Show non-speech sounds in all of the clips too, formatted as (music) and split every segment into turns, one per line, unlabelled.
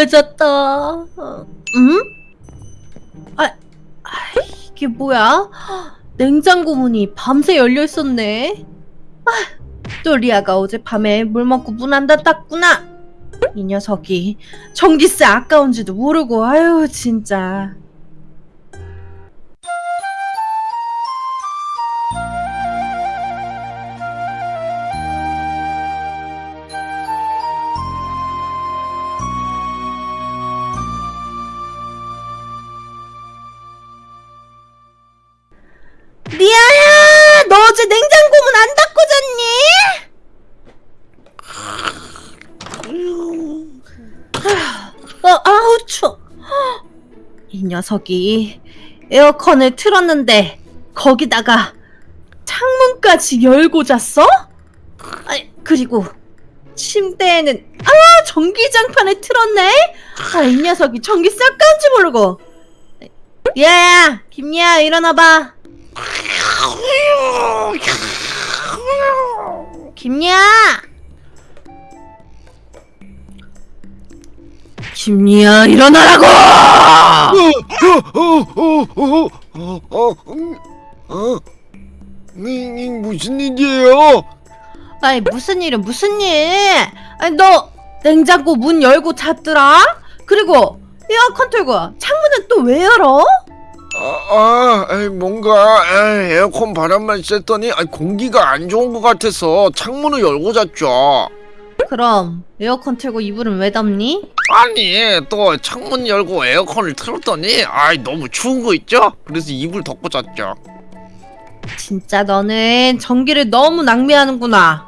어, 음? 아, 아, 이게 뭐야? 냉장고 문이 밤새 열려 있었네. 아, 또 리아가 어젯밤에 물 먹고 문 안 닫았구나. 이 녀석이 전기세 아까운지도 모르고 아유 진짜. 추워. 이 녀석이 에어컨을 틀었는데 거기다가 창문까지 열고 잤어? 아, 그리고 침대에는 아 전기장판을 틀었네. 아, 이 녀석이 전기 싹 간지 모르고. 리아야, 김리아 일어나봐. 김리 아! 김리아 일어나라고!
어, 무슨 일이에요?
아니 무슨 일은 무슨 일? 아니 너 냉장고 문 열고 잤더라? 그리고 에어컨 틀고 창문은 또 왜 열어?
아, 아 뭔가 에이, 에어컨 바람만 쐈더니 아, 공기가 안 좋은 것 같아서 창문을 열고 잤죠.
그럼 에어컨 틀고 이불은 왜 덮니?
아니 또 창문 열고 에어컨을 틀었더니 아 너무 추운 거 있죠? 그래서 이불 덮고 잤죠.
진짜 너는 전기를 너무 낭비하는구나.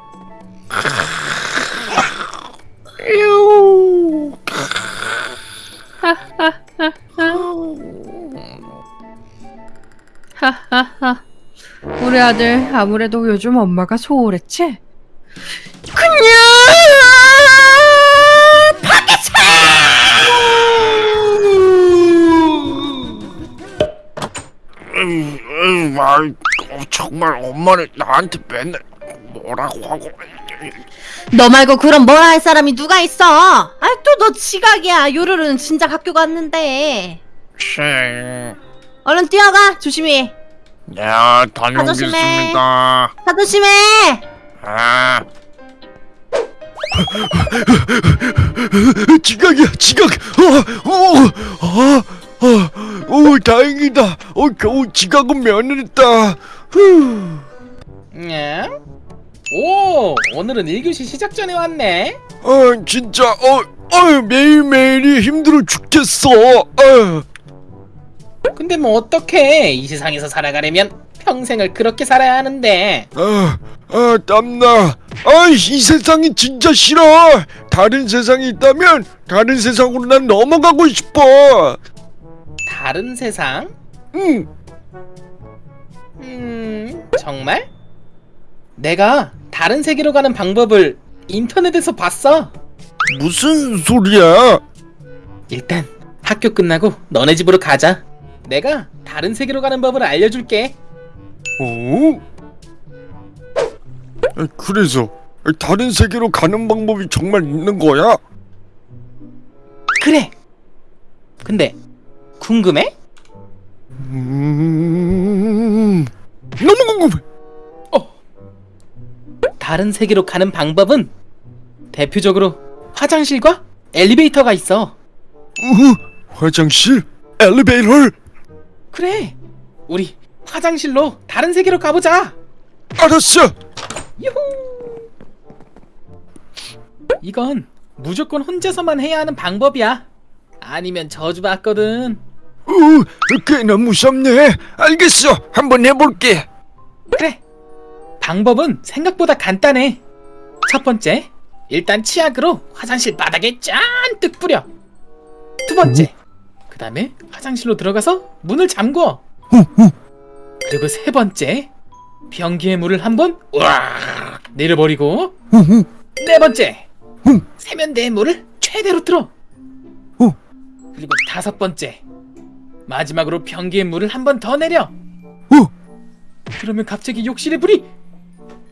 하하하. 우리 아들 아무래도 요즘 엄마가 소홀했지? 그냥
정말 엄마는 나한테 맨날 뭐라고 하고
너 말고 그럼 뭐라 할 사람이 누가 있어? 아또너 지각이야. 요르르는 진작 학교 갔는데.
쉐.
얼른 뛰어가. 조심히.
야 다녀오겠습니다.
다 조심해.
아. (laughs) 지각이야 지각. 어, 어, 어, 어, 오 다행이다. 어 겨우 지각은 면했다. 후.
냐? 오, 오늘은 1교시 시작 전에 왔네.
아 진짜 어, 어 매일매일이 힘들어 죽겠어. 어.
근데 뭐 어떡해? 이 세상에서 살아가려면 평생을 그렇게 살아야 하는데.
아, 아 땀나. 아, 이 세상이 진짜 싫어. 다른 세상이 있다면 다른 세상으로 난 넘어가고 싶어.
다른 세상?
응.
음, 정말? 내가 다른 세계로 가는 방법을 인터넷에서 봤어.
무슨 소리야?
일단 학교 끝나고 너네 집으로 가자. 내가 다른 세계로 가는 법을 알려줄게.
어? 아, 그래서 다른 세계로 가는 방법이 정말 있는 거야?
그래. 근데 궁금해?
음... 너무 궁금해.
어. 다른 세계로 가는 방법은 대표적으로 화장실과 엘리베이터가 있어.
우후, 화장실, 엘리베이터.
그래. 우리 화장실로 다른 세계로 가보자.
알았어.
유후. 이건 무조건 혼자서만 해야 하는 방법이야. 아니면 저주받거든.
어, 꽤나 무섭네. 알겠어. 한번 해볼게.
그래. 방법은 생각보다 간단해. 첫 번째, 일단 치약으로 화장실 바닥에 짠뜩 뿌려. 두 번째, 그 다음에 화장실로 들어가서 문을 잠궈. 그리고 세 번째, 변기에 물을 한번 우악 내려버리고. 네 번째, 세면대에 물을 최대로 틀어. 그리고 다섯 번째, 마지막으로 변기에 물을 한 번 더 내려. 그러면 갑자기 욕실의 불이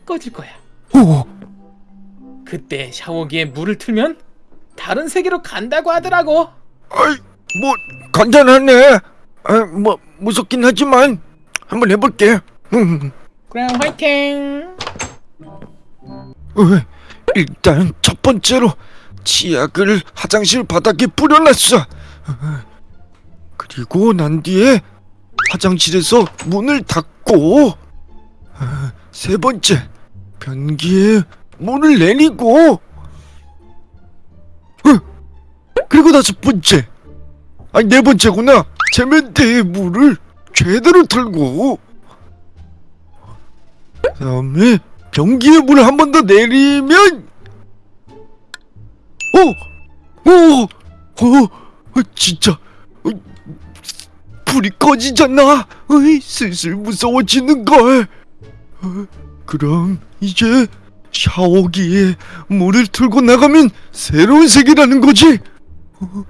꺼질 거야.
오,
그때 샤워기에 물을 틀면 다 다른 세계로 간다고 하더라고.
아이 뭐 간단하네 아, 뭐 무섭긴 하지만 한번 해볼게 음,
그럼 화이팅.
어, 일단 첫 번째로 치약을 화장실 바닥에 뿌려놨어 어, 그리고 난 뒤에 화장실에서 문을 닫고 어, 세 번째 변기에 물을 내리고 어, 그리고 다섯 번째 아니 네 번째구나. 세면대에 물을 제대로 틀고 그 다음에 변기에 물을 한 번 더 내리면 어, 어, 어, 어 진짜. 어, 불이 꺼지잖아. 어이, 슬슬 무서워지는 걸. 어, 그럼 이제 샤워기에 물을 틀고 나가면 새로운 세계라는 거지. 어?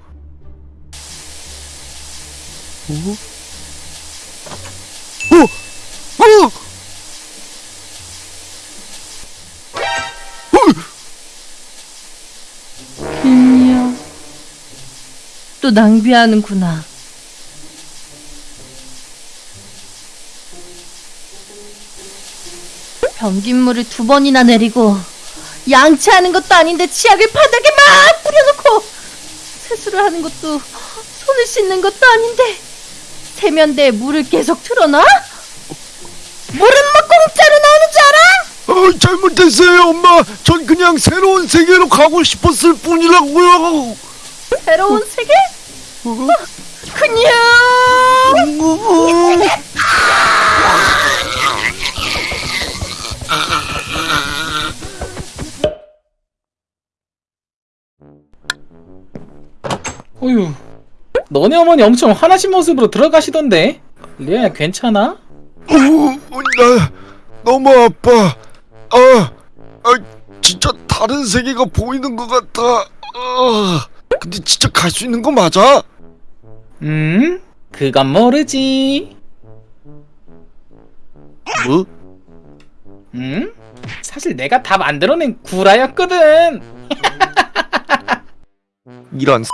어? 어? 어?
또 낭비하는구나. 변기물을 두 번이나 내리고 양치하는 것도 아닌데 치약을 바닥에 막 뿌려놓고 세수를 하는 것도 손을 씻는 것도 아닌데 세면대에 물을 계속 틀어놔? 물은 뭐 공짜로 나오는 줄 알아?
어, 잘못했어요, 엄마. 전 그냥 새로운 세계로 가고 싶었을 뿐이라고요.
새로운 세계?
어?
그냥
어,
어휴. 너네 어머니 엄청 화나신 모습으로 들어가시던데. 리아야 괜찮아?
어, 나 너무 아파. 아, 아, 진짜 다른 세계가 보이는 것 같아. 아, 근데 진짜 갈 수 있는 거 맞아?
음? 그건 모르지.
뭐?
음? 사실 내가 다 만들어낸 구라였거든. (laughs)
이런